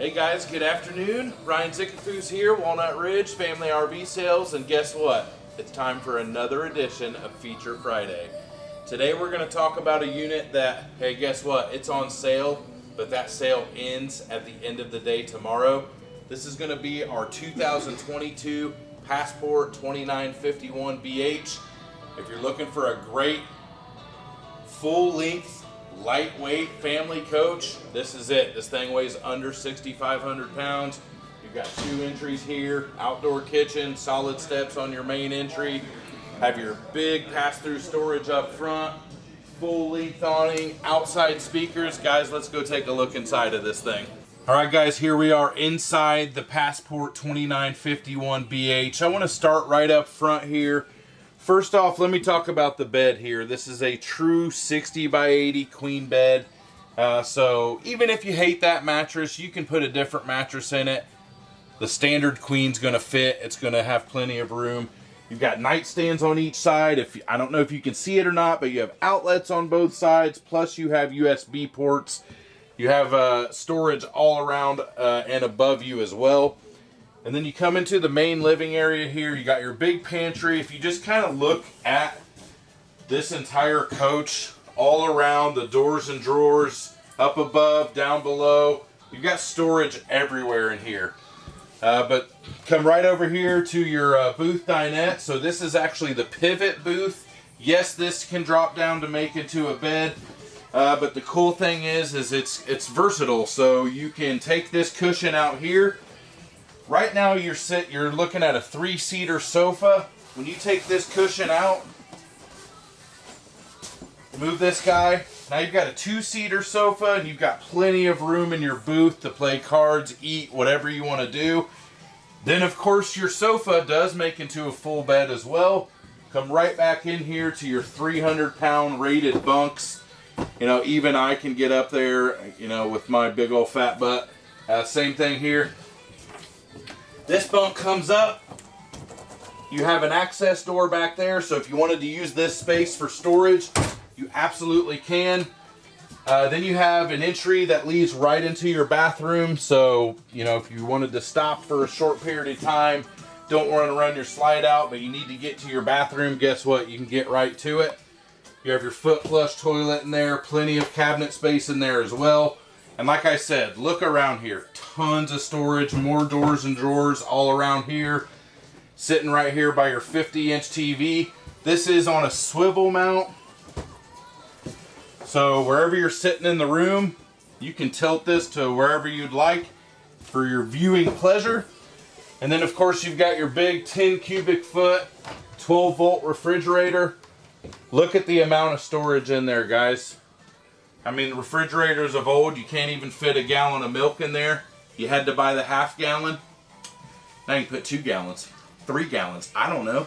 Hey guys, good afternoon. Ryan Zickafoos here, Walnut Ridge Family RV Sales, and guess what? It's time for another edition of Feature Friday. Today we're going to talk about a unit that, hey, guess what? It's on sale, but that sale ends at the end of the day tomorrow. This is going to be our 2022 Passport 2951 BH. If you're looking for a great full length lightweight family coach. This is it. This thing weighs under 6,500 pounds. You've got two entries here, outdoor kitchen, solid steps on your main entry. Have your big pass-through storage up front, fully length awning, outside speakers. Guys, let's go take a look inside of this thing. All right, guys, here we are inside the Passport 2951 BH. I want to start right up front here. First off, let me talk about the bed here. This is a true 60 by 80 queen bed. Uh, so even if you hate that mattress, you can put a different mattress in it. The standard queen's going to fit. It's going to have plenty of room. You've got nightstands on each side. If I don't know if you can see it or not, but you have outlets on both sides. Plus you have USB ports. You have uh, storage all around uh, and above you as well. And then you come into the main living area here. You got your big pantry. If you just kind of look at this entire coach all around, the doors and drawers, up above, down below, you've got storage everywhere in here. Uh, but come right over here to your uh, booth dinette. So this is actually the pivot booth. Yes, this can drop down to make into a bed. Uh, but the cool thing is, is it's it's versatile. So you can take this cushion out here Right now you're sit you're looking at a three-seater sofa. When you take this cushion out, move this guy. Now you've got a two-seater sofa and you've got plenty of room in your booth to play cards, eat, whatever you want to do. Then of course your sofa does make into a full bed as well. Come right back in here to your 300 pound rated bunks. You know, even I can get up there, you know, with my big old fat butt. Uh, same thing here. This bunk comes up. You have an access door back there, so if you wanted to use this space for storage, you absolutely can. Uh, then you have an entry that leads right into your bathroom. So, you know, if you wanted to stop for a short period of time, don't want to run your slide out, but you need to get to your bathroom, guess what? You can get right to it. You have your foot flush toilet in there, plenty of cabinet space in there as well. And like I said, look around here. Tons of storage, more doors and drawers all around here. Sitting right here by your 50 inch TV. This is on a swivel mount. So wherever you're sitting in the room, you can tilt this to wherever you'd like for your viewing pleasure. And then of course you've got your big 10 cubic foot, 12 volt refrigerator. Look at the amount of storage in there, guys. I mean, refrigerators of old, you can't even fit a gallon of milk in there. You had to buy the half gallon. Now you put two gallons, three gallons, I don't know.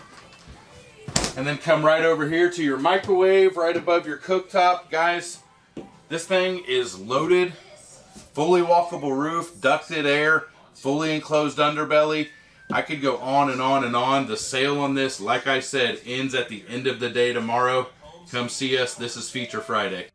And then come right over here to your microwave right above your cooktop. Guys, this thing is loaded, fully walkable roof, ducted air, fully enclosed underbelly. I could go on and on and on. The sale on this, like I said, ends at the end of the day tomorrow. Come see us. This is Feature Friday.